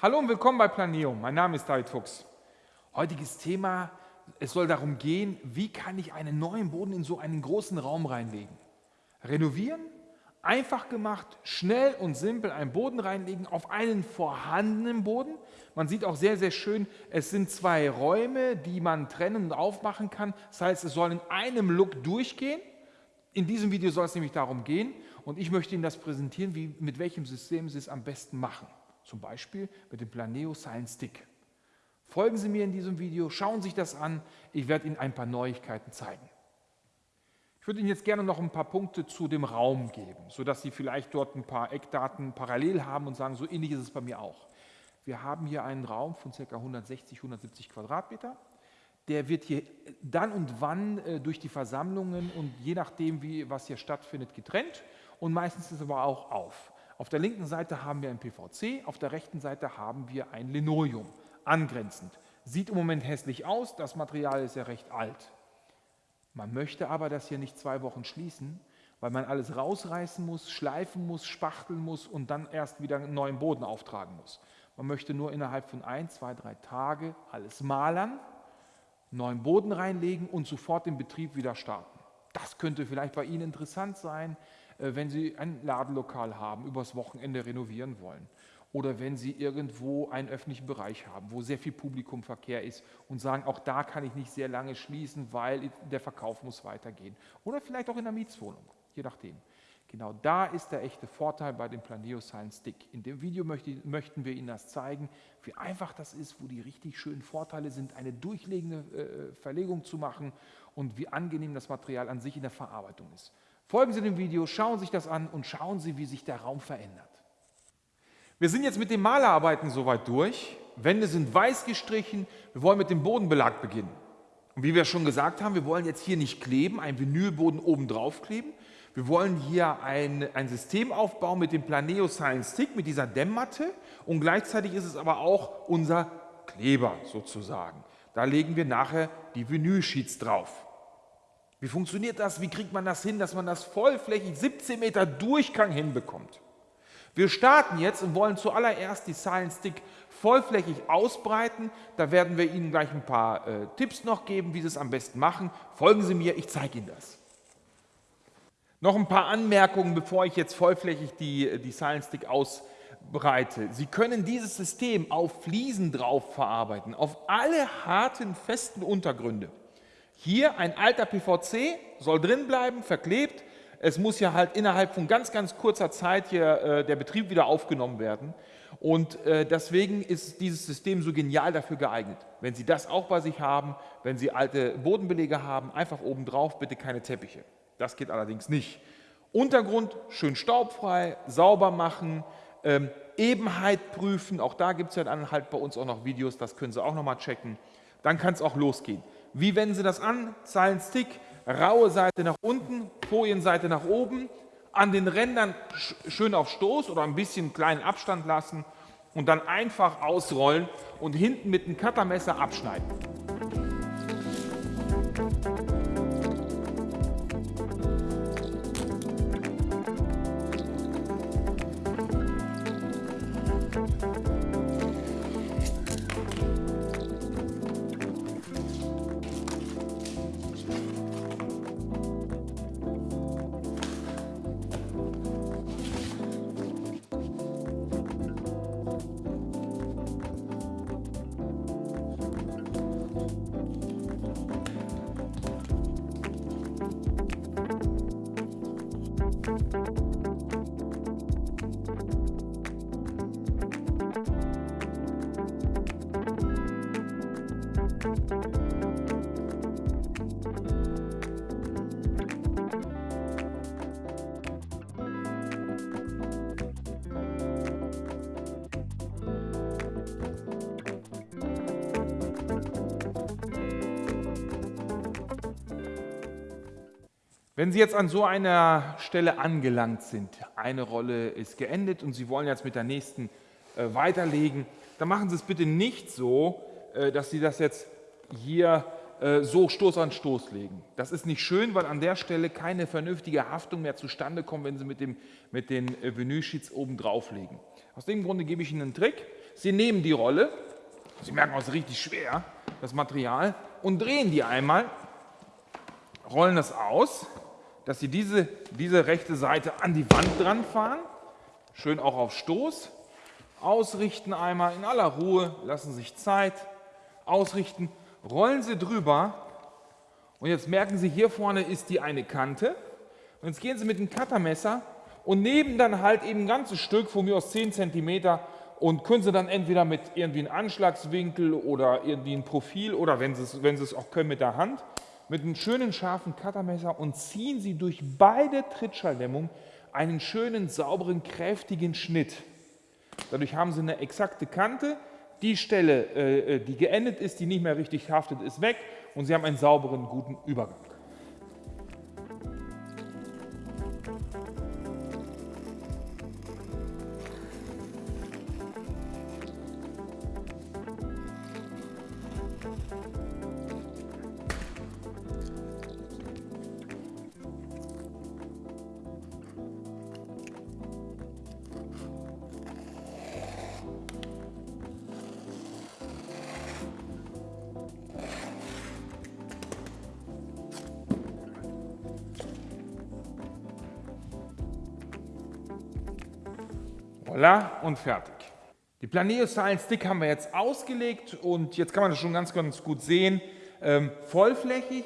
Hallo und willkommen bei Planeum. Mein Name ist David Fuchs. Heutiges Thema, es soll darum gehen, wie kann ich einen neuen Boden in so einen großen Raum reinlegen. Renovieren, einfach gemacht, schnell und simpel einen Boden reinlegen auf einen vorhandenen Boden. Man sieht auch sehr, sehr schön, es sind zwei Räume, die man trennen und aufmachen kann. Das heißt, es soll in einem Look durchgehen. In diesem Video soll es nämlich darum gehen und ich möchte Ihnen das präsentieren, wie, mit welchem System Sie es am besten machen. Zum Beispiel mit dem Planeo Science Stick. Folgen Sie mir in diesem Video, schauen Sie sich das an. Ich werde Ihnen ein paar Neuigkeiten zeigen. Ich würde Ihnen jetzt gerne noch ein paar Punkte zu dem Raum geben, sodass Sie vielleicht dort ein paar Eckdaten parallel haben und sagen, so ähnlich ist es bei mir auch. Wir haben hier einen Raum von ca. 160, 170 Quadratmeter. Der wird hier dann und wann äh, durch die Versammlungen und je nachdem, wie, was hier stattfindet, getrennt und meistens ist es aber auch auf. Auf der linken Seite haben wir ein PVC, auf der rechten Seite haben wir ein Linoleum, angrenzend. Sieht im Moment hässlich aus, das Material ist ja recht alt. Man möchte aber das hier nicht zwei Wochen schließen, weil man alles rausreißen muss, schleifen muss, spachteln muss und dann erst wieder einen neuen Boden auftragen muss. Man möchte nur innerhalb von ein, zwei, drei Tage alles malern, neuen Boden reinlegen und sofort den Betrieb wieder starten. Das könnte vielleicht bei Ihnen interessant sein. Äh, wenn Sie ein Ladenlokal haben, übers Wochenende renovieren wollen oder wenn Sie irgendwo einen öffentlichen Bereich haben, wo sehr viel Publikumverkehr ist und sagen, auch da kann ich nicht sehr lange schließen, weil der Verkauf muss weitergehen. Oder vielleicht auch in der Mietswohnung, je nachdem. Genau da ist der echte Vorteil bei dem Planeo Science Stick. In dem Video möchte, möchten wir Ihnen das zeigen, wie einfach das ist, wo die richtig schönen Vorteile sind, eine durchlegende äh, Verlegung zu machen und wie angenehm das Material an sich in der Verarbeitung ist. Folgen Sie dem Video, schauen Sie sich das an und schauen Sie, wie sich der Raum verändert. Wir sind jetzt mit den Malerarbeiten soweit durch. Wände sind weiß gestrichen. Wir wollen mit dem Bodenbelag beginnen. Und wie wir schon gesagt haben, wir wollen jetzt hier nicht kleben, einen Vinylboden oben drauf kleben. Wir wollen hier ein, ein System aufbauen mit dem Planeo Science Stick, mit dieser Dämmmatte. Und gleichzeitig ist es aber auch unser Kleber sozusagen. Da legen wir nachher die Vinylsheets drauf. Wie funktioniert das? Wie kriegt man das hin, dass man das vollflächig 17 Meter Durchgang hinbekommt? Wir starten jetzt und wollen zuallererst die Silent Stick vollflächig ausbreiten. Da werden wir Ihnen gleich ein paar äh, Tipps noch geben, wie Sie es am besten machen. Folgen Sie mir, ich zeige Ihnen das. Noch ein paar Anmerkungen, bevor ich jetzt vollflächig die, die Silent Stick ausbreite. Sie können dieses System auf Fliesen drauf verarbeiten, auf alle harten, festen Untergründe. Hier ein alter PVC, soll drin bleiben, verklebt. Es muss ja halt innerhalb von ganz, ganz kurzer Zeit hier äh, der Betrieb wieder aufgenommen werden. Und äh, deswegen ist dieses System so genial dafür geeignet. Wenn Sie das auch bei sich haben, wenn Sie alte Bodenbelege haben, einfach oben drauf, bitte keine Teppiche. Das geht allerdings nicht. Untergrund schön staubfrei, sauber machen, ähm, Ebenheit prüfen. Auch da gibt es ja dann halt bei uns auch noch Videos, das können Sie auch noch mal checken. Dann kann es auch losgehen. Wie wenden Sie das an? Stick, raue Seite nach unten, Folienseite nach oben, an den Rändern schön auf Stoß oder ein bisschen kleinen Abstand lassen und dann einfach ausrollen und hinten mit einem Cuttermesser abschneiden. Wenn Sie jetzt an so einer Stelle angelangt sind, eine Rolle ist geendet und Sie wollen jetzt mit der nächsten äh, weiterlegen, dann machen Sie es bitte nicht so, äh, dass Sie das jetzt hier äh, so Stoß an Stoß legen. Das ist nicht schön, weil an der Stelle keine vernünftige Haftung mehr zustande kommt, wenn Sie mit, dem, mit den Vinylsheets oben drauflegen. Aus dem Grunde gebe ich Ihnen einen Trick. Sie nehmen die Rolle, Sie merken, es ist richtig schwer, das Material, und drehen die einmal, rollen das aus, dass Sie diese, diese rechte Seite an die Wand dran fahren, schön auch auf Stoß, ausrichten einmal in aller Ruhe, lassen sich Zeit, ausrichten, rollen Sie drüber. Und jetzt merken Sie, hier vorne ist die eine Kante. Und jetzt gehen Sie mit dem Cuttermesser und nehmen dann halt eben ein ganzes Stück, von mir aus 10 cm und können Sie dann entweder mit irgendwie einem Anschlagswinkel oder irgendwie ein Profil oder wenn Sie, es, wenn Sie es auch können mit der Hand, mit einem schönen scharfen Cuttermesser und ziehen Sie durch beide Trittschalldämmungen einen schönen, sauberen, kräftigen Schnitt. Dadurch haben Sie eine exakte Kante, die Stelle, äh, äh, die geendet ist, die nicht mehr richtig haftet, ist weg und Sie haben einen sauberen, guten Übergang. Und fertig. Die Planeo Style Stick haben wir jetzt ausgelegt und jetzt kann man das schon ganz, ganz gut sehen. Ähm, vollflächig,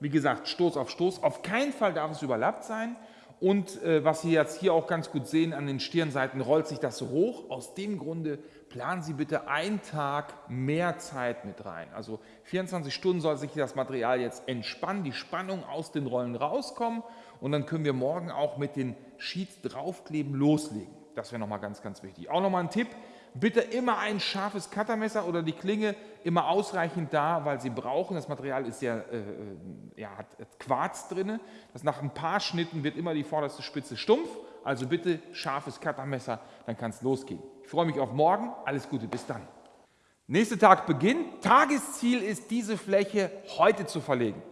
wie gesagt, Stoß auf Stoß. Auf keinen Fall darf es überlappt sein. Und äh, was Sie jetzt hier auch ganz gut sehen, an den Stirnseiten rollt sich das hoch. Aus dem Grunde planen Sie bitte einen Tag mehr Zeit mit rein. Also 24 Stunden soll sich das Material jetzt entspannen, die Spannung aus den Rollen rauskommen und dann können wir morgen auch mit den Sheets draufkleben loslegen. Das wäre nochmal ganz, ganz wichtig. Auch nochmal ein Tipp, bitte immer ein scharfes Cuttermesser oder die Klinge immer ausreichend da, weil Sie brauchen, das Material ist ja, äh, äh ja hat Quarz drin, das nach ein paar Schnitten wird immer die vorderste Spitze stumpf, also bitte scharfes Cuttermesser, dann kann es losgehen. Ich freue mich auf morgen, alles Gute, bis dann. Nächster Tag beginnt, Tagesziel ist diese Fläche heute zu verlegen.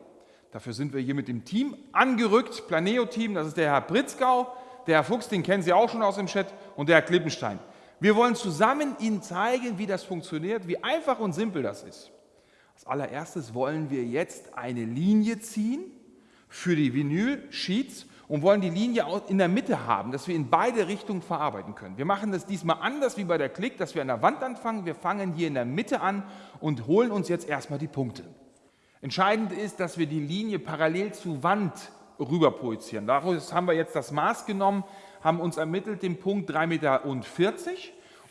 Dafür sind wir hier mit dem Team angerückt, Planeo-Team, das ist der Herr Pritzgau, der Herr Fuchs, den kennen Sie auch schon aus dem Chat, und der Herr Klippenstein. Wir wollen zusammen Ihnen zeigen, wie das funktioniert, wie einfach und simpel das ist. Als allererstes wollen wir jetzt eine Linie ziehen für die Vinyl-Sheets und wollen die Linie in der Mitte haben, dass wir in beide Richtungen verarbeiten können. Wir machen das diesmal anders wie bei der Klick, dass wir an der Wand anfangen. Wir fangen hier in der Mitte an und holen uns jetzt erstmal die Punkte. Entscheidend ist, dass wir die Linie parallel zur Wand rüber projizieren. Daraus haben wir jetzt das Maß genommen, haben uns ermittelt den Punkt 3,40 Meter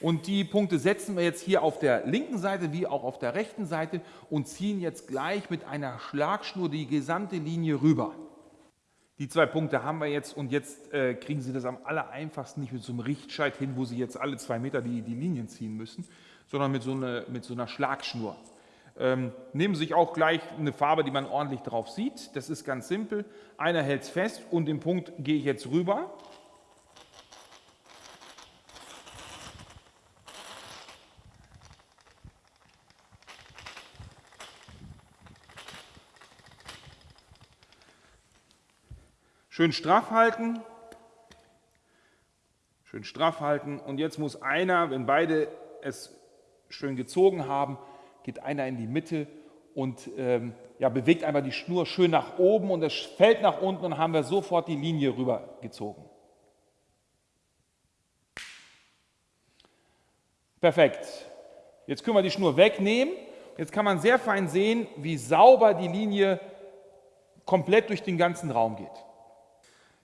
und die Punkte setzen wir jetzt hier auf der linken Seite wie auch auf der rechten Seite und ziehen jetzt gleich mit einer Schlagschnur die gesamte Linie rüber. Die zwei Punkte haben wir jetzt und jetzt äh, kriegen Sie das am aller einfachsten nicht mit so einem Richtscheit hin, wo Sie jetzt alle zwei Meter die, die Linien ziehen müssen, sondern mit so, eine, mit so einer Schlagschnur. Ähm, nehmen Sie sich auch gleich eine Farbe, die man ordentlich drauf sieht. Das ist ganz simpel. Einer hält es fest und den Punkt gehe ich jetzt rüber. Schön straff halten. Schön straff halten. Und jetzt muss einer, wenn beide es schön gezogen haben, geht einer in die Mitte und ähm, ja, bewegt einfach die Schnur schön nach oben und es fällt nach unten und haben wir sofort die Linie rübergezogen. Perfekt. Jetzt können wir die Schnur wegnehmen. Jetzt kann man sehr fein sehen, wie sauber die Linie komplett durch den ganzen Raum geht.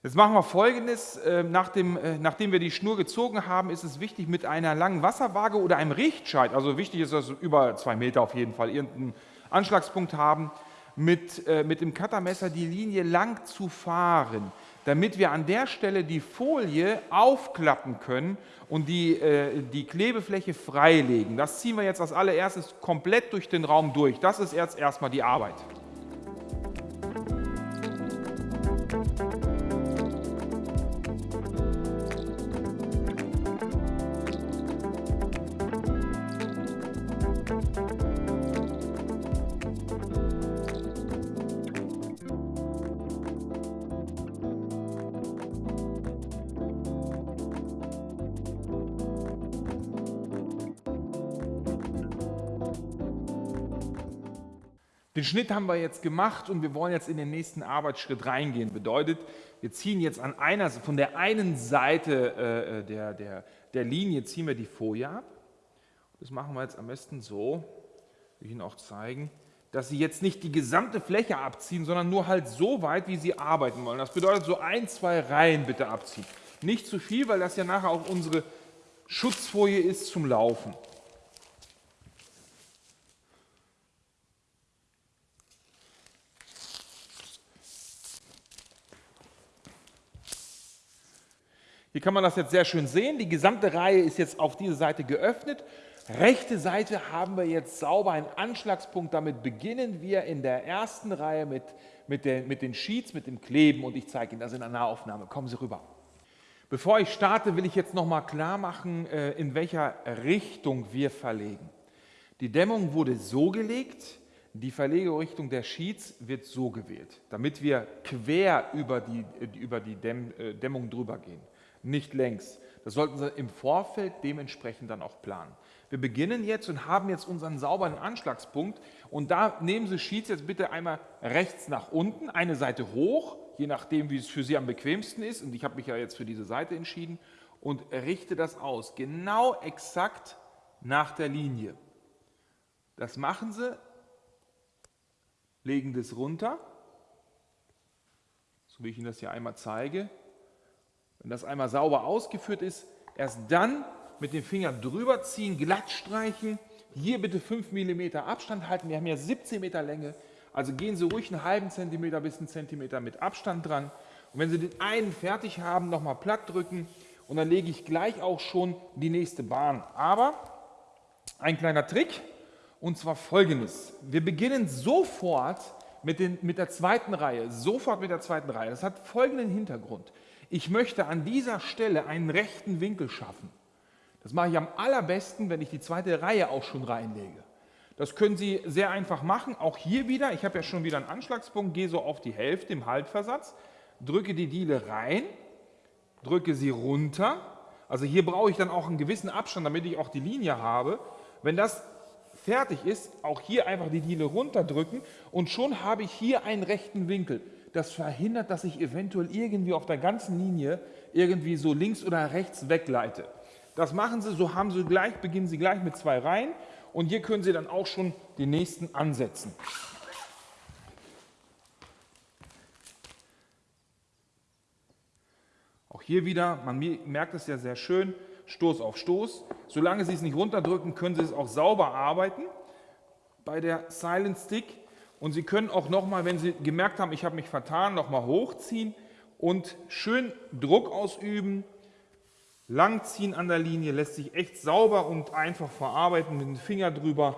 Jetzt machen wir folgendes, ähm, nachdem, äh, nachdem wir die Schnur gezogen haben, ist es wichtig mit einer langen Wasserwaage oder einem Richtscheit, also wichtig ist, dass wir über zwei Meter auf jeden Fall irgendeinen Anschlagspunkt haben, mit, äh, mit dem Cuttermesser die Linie lang zu fahren, damit wir an der Stelle die Folie aufklappen können und die, äh, die Klebefläche freilegen. Das ziehen wir jetzt als allererstes komplett durch den Raum durch. Das ist jetzt erstmal die Arbeit. Den Schnitt haben wir jetzt gemacht und wir wollen jetzt in den nächsten Arbeitsschritt reingehen. Bedeutet, wir ziehen jetzt an einer, von der einen Seite äh, äh, der, der, der Linie ziehen wir die Folie ab. Das machen wir jetzt am besten so, will ich Ihnen auch zeigen, dass Sie jetzt nicht die gesamte Fläche abziehen, sondern nur halt so weit, wie Sie arbeiten wollen. Das bedeutet, so ein, zwei Reihen bitte abziehen. Nicht zu viel, weil das ja nachher auch unsere Schutzfolie ist zum Laufen. Kann man das jetzt sehr schön sehen. Die gesamte Reihe ist jetzt auf diese Seite geöffnet. Rechte Seite haben wir jetzt sauber einen Anschlagspunkt. Damit beginnen wir in der ersten Reihe mit, mit, den, mit den Sheets, mit dem Kleben und ich zeige Ihnen das in einer Nahaufnahme. Kommen Sie rüber. Bevor ich starte, will ich jetzt nochmal klar machen, äh, in welcher Richtung wir verlegen. Die Dämmung wurde so gelegt, die Verlegerichtung der Sheets wird so gewählt, damit wir quer über die, über die äh, Dämmung drüber gehen nicht längs. Das sollten Sie im Vorfeld dementsprechend dann auch planen. Wir beginnen jetzt und haben jetzt unseren sauberen Anschlagspunkt. Und da nehmen Sie Sheets jetzt bitte einmal rechts nach unten, eine Seite hoch, je nachdem wie es für Sie am bequemsten ist. Und ich habe mich ja jetzt für diese Seite entschieden. Und richte das aus, genau exakt nach der Linie. Das machen Sie, legen das runter, so wie ich Ihnen das hier einmal zeige, wenn das einmal sauber ausgeführt ist, erst dann mit dem Finger drüber ziehen, glatt streichen. Hier bitte 5 mm Abstand halten. Wir haben ja 17 Meter Länge. Also gehen Sie ruhig einen halben Zentimeter bis einen Zentimeter mit Abstand dran. Und wenn Sie den einen fertig haben, nochmal platt drücken. Und dann lege ich gleich auch schon die nächste Bahn. Aber ein kleiner Trick, und zwar folgendes. Wir beginnen sofort mit, den, mit der zweiten Reihe. Sofort mit der zweiten Reihe. Das hat folgenden Hintergrund. Ich möchte an dieser Stelle einen rechten Winkel schaffen. Das mache ich am allerbesten, wenn ich die zweite Reihe auch schon reinlege. Das können Sie sehr einfach machen. Auch hier wieder, ich habe ja schon wieder einen Anschlagspunkt, gehe so auf die Hälfte im Haltversatz, drücke die Diele rein, drücke sie runter. Also hier brauche ich dann auch einen gewissen Abstand, damit ich auch die Linie habe. Wenn das fertig ist, auch hier einfach die Diele runterdrücken und schon habe ich hier einen rechten Winkel das verhindert, dass ich eventuell irgendwie auf der ganzen Linie irgendwie so links oder rechts wegleite. Das machen Sie, so haben Sie gleich, beginnen Sie gleich mit zwei Reihen und hier können Sie dann auch schon den nächsten ansetzen. Auch hier wieder, man merkt es ja sehr schön, Stoß auf Stoß. Solange Sie es nicht runterdrücken, können Sie es auch sauber arbeiten. Bei der Silent Stick und Sie können auch nochmal, wenn Sie gemerkt haben, ich habe mich vertan, nochmal hochziehen und schön Druck ausüben. Langziehen an der Linie lässt sich echt sauber und einfach verarbeiten mit dem Finger drüber.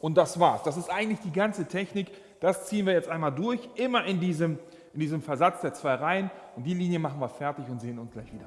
Und das war's. Das ist eigentlich die ganze Technik. Das ziehen wir jetzt einmal durch, immer in diesem, in diesem Versatz der zwei Reihen. Und die Linie machen wir fertig und sehen uns gleich wieder.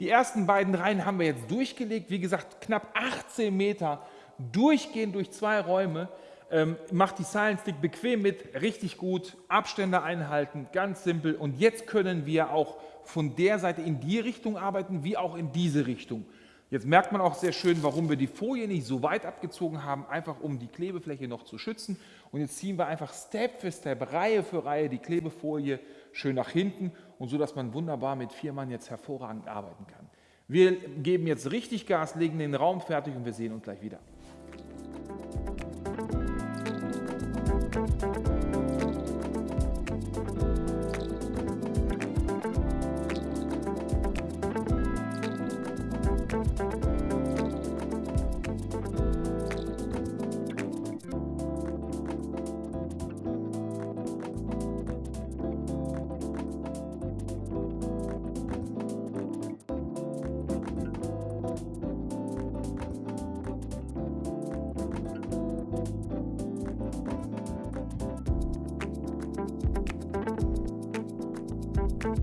Die ersten beiden Reihen haben wir jetzt durchgelegt. Wie gesagt, knapp 18 Meter durchgehend durch zwei Räume. Ähm, macht die Silent Stick bequem mit, richtig gut, Abstände einhalten, ganz simpel. Und jetzt können wir auch von der Seite in die Richtung arbeiten, wie auch in diese Richtung. Jetzt merkt man auch sehr schön, warum wir die Folie nicht so weit abgezogen haben, einfach um die Klebefläche noch zu schützen. Und jetzt ziehen wir einfach Step für Step, Reihe für Reihe die Klebefolie schön nach hinten und so, dass man wunderbar mit vier Mann jetzt hervorragend arbeiten kann. Wir geben jetzt richtig Gas, legen den Raum fertig und wir sehen uns gleich wieder. Wir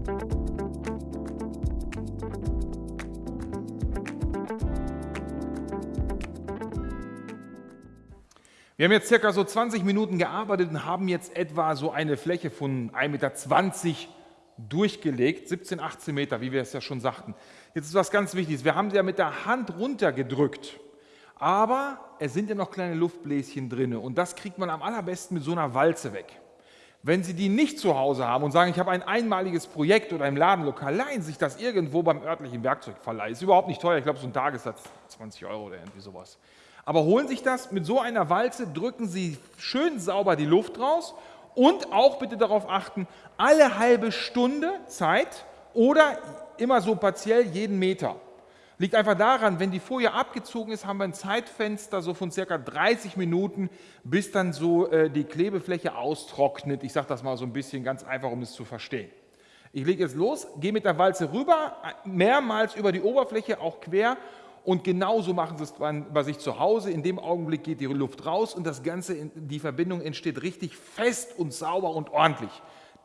haben jetzt circa so 20 Minuten gearbeitet und haben jetzt etwa so eine Fläche von 1,20 Meter durchgelegt, 17, 18 Meter, wie wir es ja schon sagten. Jetzt ist was ganz Wichtiges, wir haben sie ja mit der Hand runtergedrückt, aber es sind ja noch kleine Luftbläschen drin und das kriegt man am allerbesten mit so einer Walze weg. Wenn Sie die nicht zu Hause haben und sagen, ich habe ein einmaliges Projekt oder im Ladenlokal, leihen sich das irgendwo beim örtlichen Werkzeugverleih. Ist überhaupt nicht teuer, ich glaube so ein Tagessatz 20 Euro oder irgendwie sowas aber holen sich das mit so einer Walze, drücken Sie schön sauber die Luft raus und auch bitte darauf achten, alle halbe Stunde Zeit oder immer so partiell jeden Meter. Liegt einfach daran, wenn die Folie abgezogen ist, haben wir ein Zeitfenster so von circa 30 Minuten, bis dann so äh, die Klebefläche austrocknet. Ich sage das mal so ein bisschen ganz einfach, um es zu verstehen. Ich lege jetzt los, gehe mit der Walze rüber, mehrmals über die Oberfläche, auch quer und genauso machen sie es bei sich zu Hause. In dem Augenblick geht die Luft raus und das Ganze, die Verbindung entsteht richtig fest und sauber und ordentlich.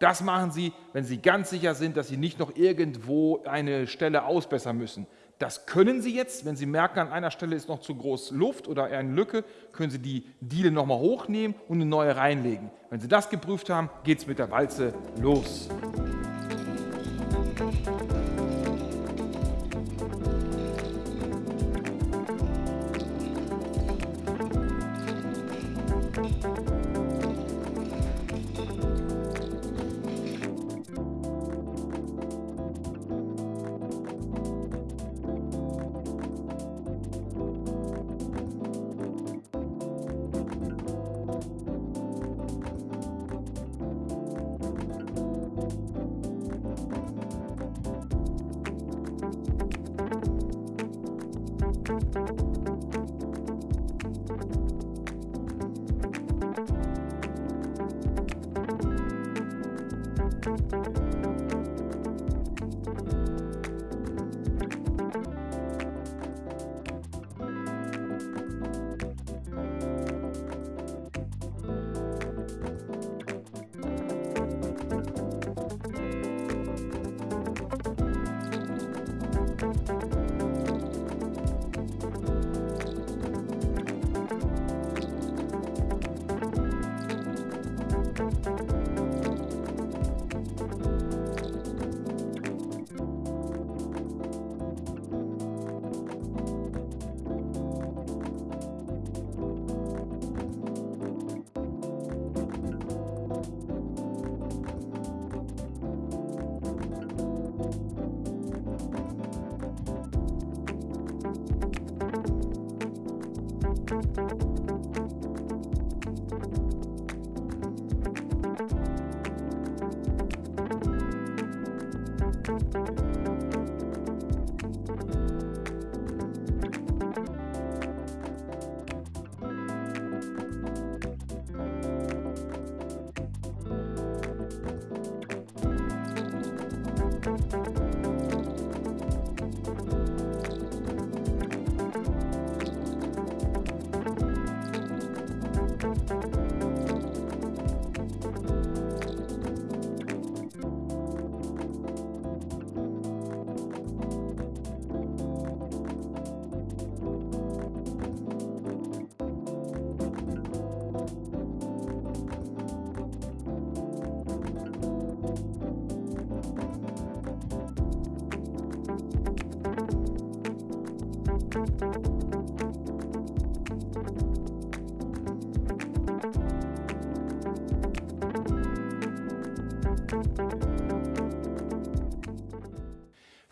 Das machen Sie, wenn Sie ganz sicher sind, dass Sie nicht noch irgendwo eine Stelle ausbessern müssen. Das können Sie jetzt, wenn Sie merken, an einer Stelle ist noch zu groß Luft oder eine Lücke, können Sie die Diele nochmal hochnehmen und eine neue reinlegen. Wenn Sie das geprüft haben, geht es mit der Walze los.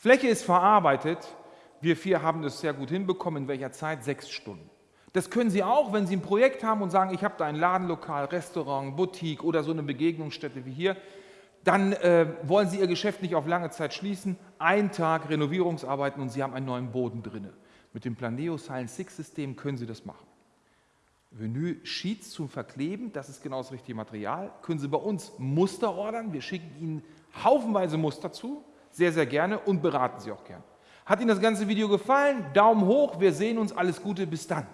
Fläche ist verarbeitet. Wir vier haben das sehr gut hinbekommen. In welcher Zeit? Sechs Stunden. Das können Sie auch, wenn Sie ein Projekt haben und sagen, ich habe da ein Ladenlokal, Restaurant, Boutique oder so eine Begegnungsstätte wie hier. Dann äh, wollen Sie Ihr Geschäft nicht auf lange Zeit schließen. Ein Tag Renovierungsarbeiten und Sie haben einen neuen Boden drin. Mit dem Planeo Silent Six System können Sie das machen. Vinyl Sheets zum Verkleben, das ist genau das richtige Material. Können Sie bei uns Muster ordern. Wir schicken Ihnen haufenweise Muster zu, sehr, sehr gerne und beraten Sie auch gerne. Hat Ihnen das ganze Video gefallen? Daumen hoch, wir sehen uns, alles Gute, bis dann.